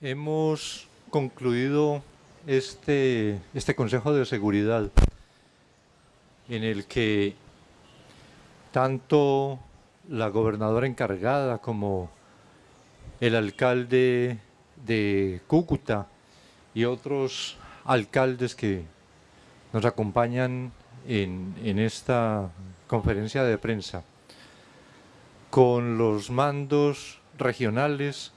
hemos concluido este, este Consejo de Seguridad en el que tanto la gobernadora encargada como el alcalde de Cúcuta y otros alcaldes que nos acompañan en, en esta conferencia de prensa con los mandos regionales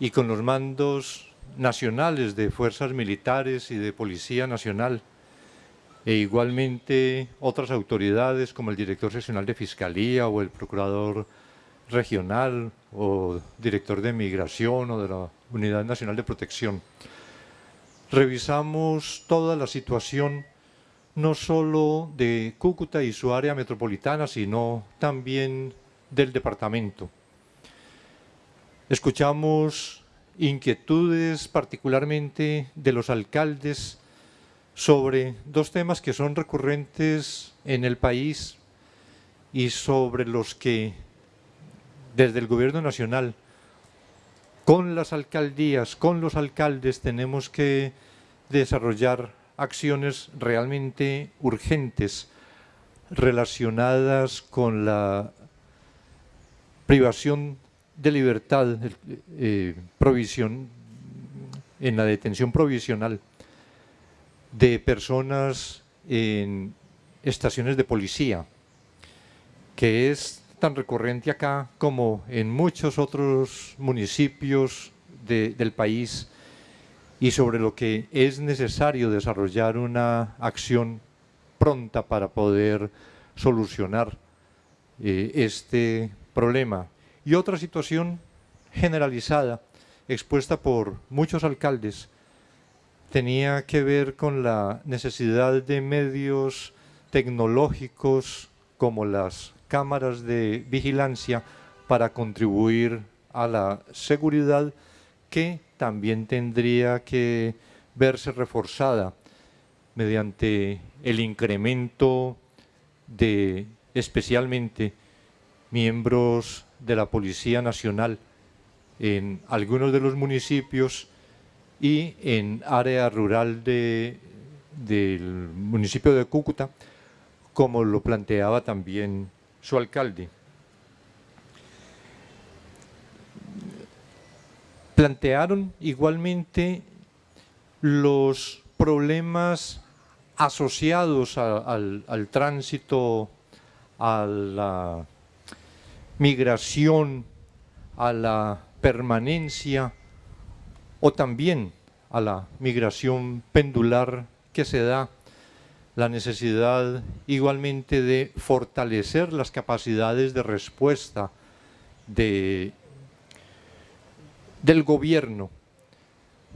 y con los mandos nacionales de fuerzas militares y de Policía Nacional e igualmente otras autoridades como el director seccional de Fiscalía o el procurador regional o director de Migración o de la Unidad Nacional de Protección. Revisamos toda la situación no solo de Cúcuta y su área metropolitana, sino también del departamento. Escuchamos inquietudes particularmente de los alcaldes sobre dos temas que son recurrentes en el país y sobre los que desde el gobierno nacional con las alcaldías, con los alcaldes tenemos que desarrollar acciones realmente urgentes relacionadas con la privación de libertad, eh, provisión, en la detención provisional de personas en estaciones de policía, que es tan recurrente acá como en muchos otros municipios del país y sobre lo que es necesario desarrollar una acción pronta para poder solucionar eh, este problema. Y otra situación generalizada, expuesta por muchos alcaldes, tenía que ver con la necesidad de medios tecnológicos como las cámaras de vigilancia para contribuir a la seguridad que también tendría que verse reforzada mediante el incremento de especialmente miembros de la Policía Nacional en algunos de los municipios y en área rural de, del municipio de Cúcuta, como lo planteaba también su alcalde. Plantearon igualmente los problemas asociados al, al tránsito, a la migración, a la permanencia o también a la migración pendular que se da, la necesidad igualmente de fortalecer las capacidades de respuesta de, del gobierno,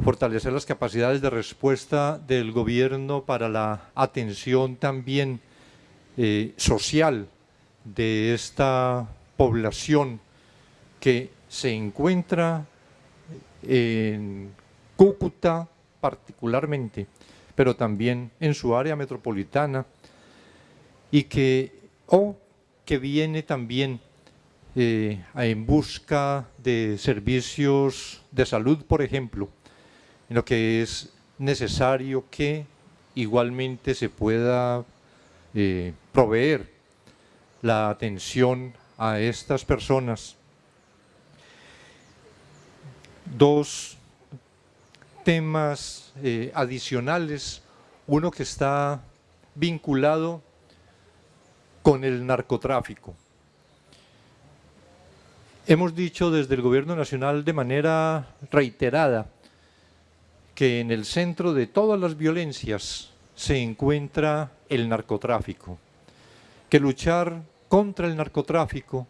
fortalecer las capacidades de respuesta del gobierno para la atención también eh, social de esta población que se encuentra en Cúcuta particularmente, pero también en su área metropolitana y que, o que viene también eh, en busca de servicios de salud, por ejemplo, en lo que es necesario que igualmente se pueda eh, proveer la atención a estas personas. Dos temas eh, adicionales, uno que está vinculado con el narcotráfico. Hemos dicho desde el Gobierno Nacional de manera reiterada que en el centro de todas las violencias se encuentra el narcotráfico, que luchar contra el narcotráfico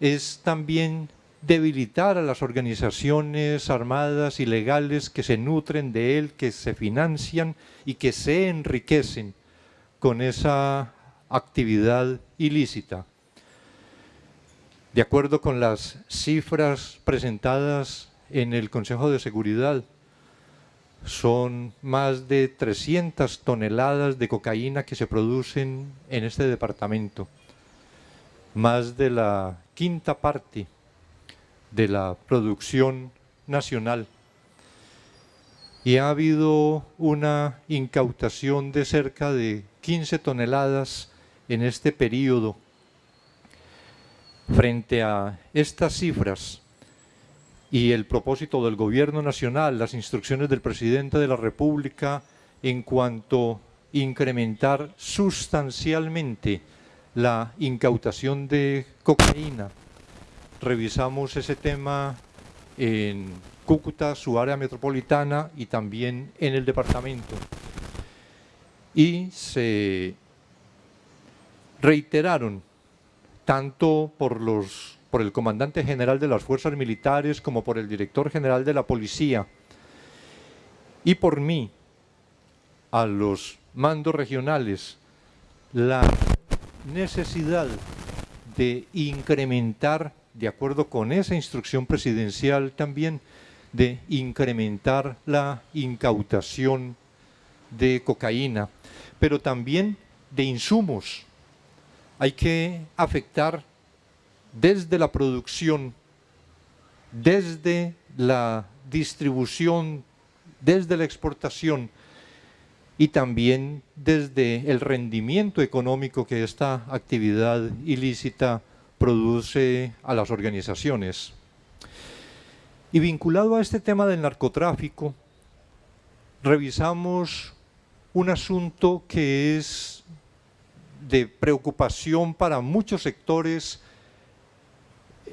es también debilitar a las organizaciones armadas ilegales que se nutren de él, que se financian y que se enriquecen con esa actividad ilícita. De acuerdo con las cifras presentadas en el Consejo de Seguridad, son más de 300 toneladas de cocaína que se producen en este departamento más de la quinta parte de la producción nacional. Y ha habido una incautación de cerca de 15 toneladas en este periodo. Frente a estas cifras y el propósito del gobierno nacional, las instrucciones del presidente de la República en cuanto a incrementar sustancialmente la incautación de cocaína. Revisamos ese tema en Cúcuta, su área metropolitana y también en el departamento. Y se reiteraron tanto por, los, por el comandante general de las fuerzas militares como por el director general de la policía y por mí a los mandos regionales la necesidad de incrementar, de acuerdo con esa instrucción presidencial también, de incrementar la incautación de cocaína, pero también de insumos. Hay que afectar desde la producción, desde la distribución, desde la exportación, y también desde el rendimiento económico que esta actividad ilícita produce a las organizaciones. Y vinculado a este tema del narcotráfico, revisamos un asunto que es de preocupación para muchos sectores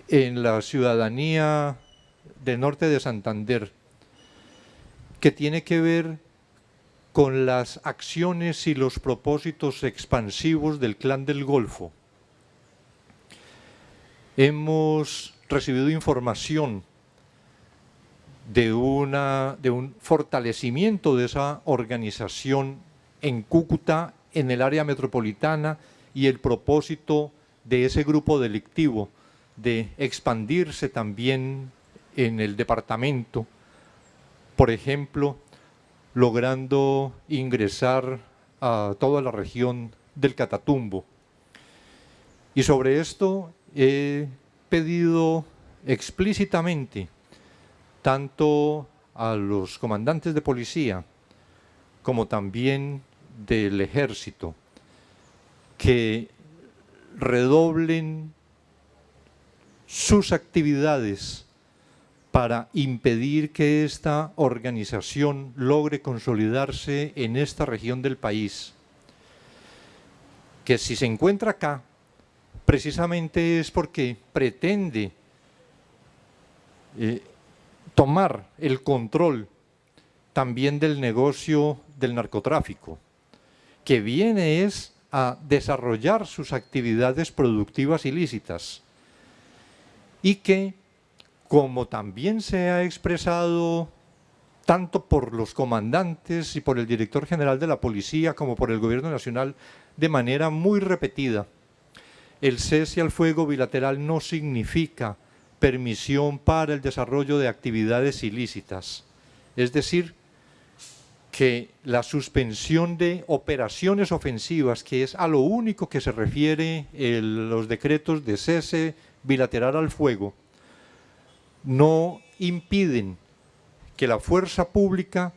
en la ciudadanía del norte de Santander, que tiene que ver con las acciones y los propósitos expansivos del Clan del Golfo. Hemos recibido información de, una, de un fortalecimiento de esa organización en Cúcuta, en el área metropolitana, y el propósito de ese grupo delictivo de expandirse también en el departamento. Por ejemplo, logrando ingresar a toda la región del Catatumbo. Y sobre esto he pedido explícitamente tanto a los comandantes de policía como también del ejército que redoblen sus actividades para impedir que esta organización logre consolidarse en esta región del país. Que si se encuentra acá, precisamente es porque pretende eh, tomar el control también del negocio del narcotráfico, que viene es a desarrollar sus actividades productivas ilícitas y que como también se ha expresado tanto por los comandantes y por el director general de la policía como por el gobierno nacional de manera muy repetida. El cese al fuego bilateral no significa permisión para el desarrollo de actividades ilícitas. Es decir, que la suspensión de operaciones ofensivas, que es a lo único que se refiere los decretos de cese bilateral al fuego, no impiden que la fuerza pública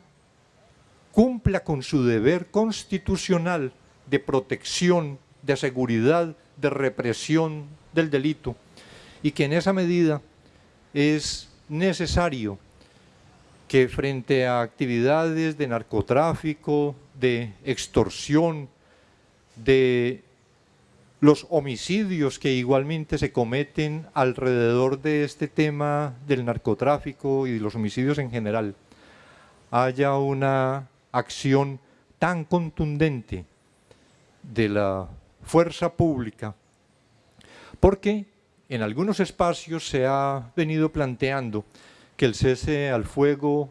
cumpla con su deber constitucional de protección, de seguridad, de represión del delito y que en esa medida es necesario que frente a actividades de narcotráfico, de extorsión, de los homicidios que igualmente se cometen alrededor de este tema del narcotráfico y de los homicidios en general, haya una acción tan contundente de la fuerza pública, porque en algunos espacios se ha venido planteando que el cese al fuego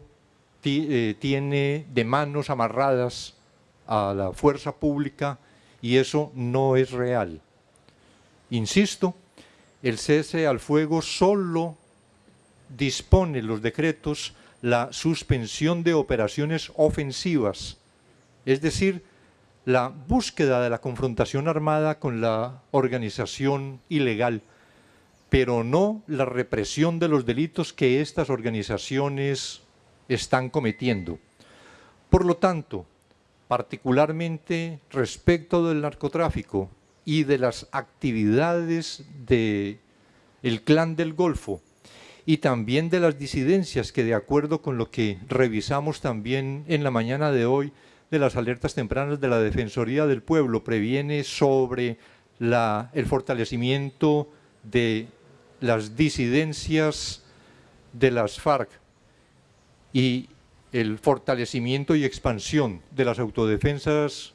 eh, tiene de manos amarradas a la fuerza pública y eso no es real. Insisto, el cese al fuego solo dispone los decretos la suspensión de operaciones ofensivas, es decir, la búsqueda de la confrontación armada con la organización ilegal, pero no la represión de los delitos que estas organizaciones están cometiendo. Por lo tanto, particularmente respecto del narcotráfico y de las actividades del clan del Golfo y también de las disidencias que de acuerdo con lo que revisamos también en la mañana de hoy de las alertas tempranas de la Defensoría del Pueblo previene sobre el fortalecimiento de las disidencias de las FARC. Y el fortalecimiento y expansión de las autodefensas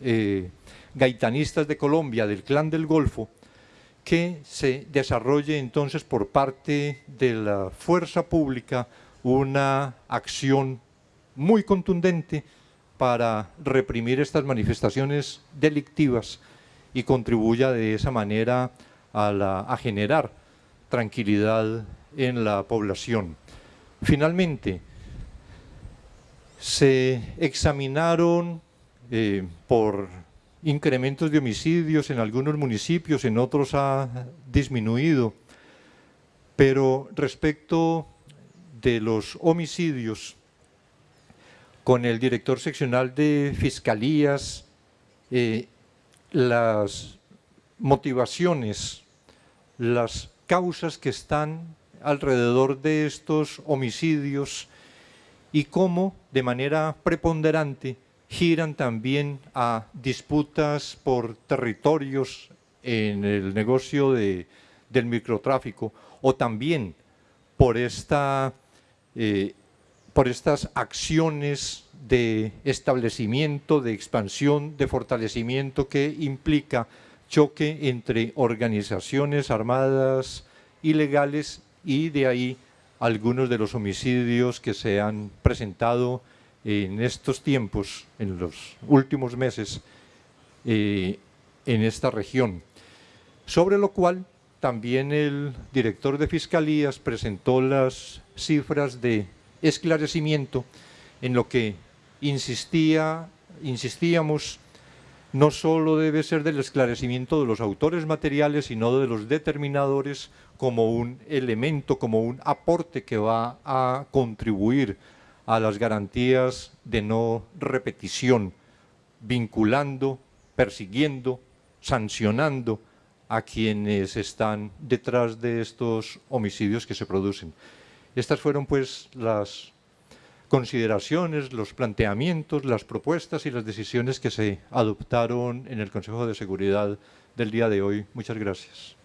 eh, gaitanistas de Colombia, del Clan del Golfo, que se desarrolle entonces por parte de la fuerza pública una acción muy contundente para reprimir estas manifestaciones delictivas y contribuya de esa manera a generar tranquilidad en la población. Finalmente, se examinaron eh, por incrementos de homicidios en algunos municipios, en otros ha disminuido, pero respecto de los homicidios, con el director seccional de fiscalías, eh, las motivaciones, las causas que están alrededor de estos homicidios y cómo de manera preponderante giran también a disputas por territorios en el negocio de, del microtráfico o también por, esta, eh, por estas acciones de establecimiento, de expansión, de fortalecimiento que implica choque entre organizaciones armadas ilegales y de ahí algunos de los homicidios que se han presentado en estos tiempos, en los últimos meses, eh, en esta región. Sobre lo cual también el director de Fiscalías presentó las cifras de esclarecimiento en lo que insistía, insistíamos no solo debe ser del esclarecimiento de los autores materiales, sino de los determinadores como un elemento, como un aporte que va a contribuir a las garantías de no repetición, vinculando, persiguiendo, sancionando a quienes están detrás de estos homicidios que se producen. Estas fueron pues las consideraciones, los planteamientos, las propuestas y las decisiones que se adoptaron en el Consejo de Seguridad del día de hoy. Muchas gracias.